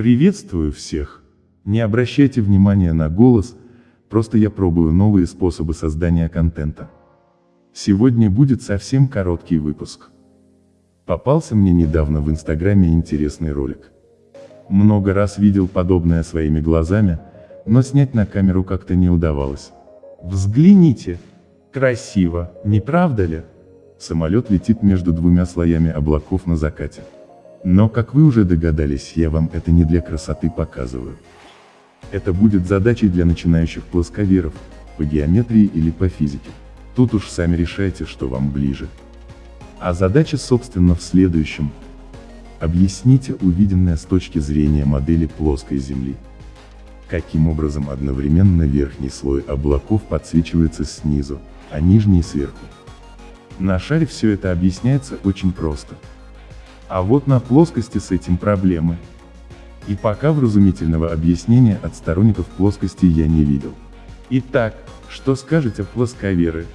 Приветствую всех. Не обращайте внимания на голос, просто я пробую новые способы создания контента. Сегодня будет совсем короткий выпуск. Попался мне недавно в инстаграме интересный ролик. Много раз видел подобное своими глазами, но снять на камеру как-то не удавалось. Взгляните. Красиво, не правда ли? Самолет летит между двумя слоями облаков на закате. Но, как вы уже догадались, я вам это не для красоты показываю. Это будет задачей для начинающих плосковеров, по геометрии или по физике. Тут уж сами решайте, что вам ближе. А задача собственно в следующем. Объясните увиденное с точки зрения модели плоской Земли. Каким образом одновременно верхний слой облаков подсвечивается снизу, а нижний сверху. На шаре все это объясняется очень просто. А вот на плоскости с этим проблемы. И пока вразумительного объяснения от сторонников плоскости я не видел. Итак, что скажете плосковеры,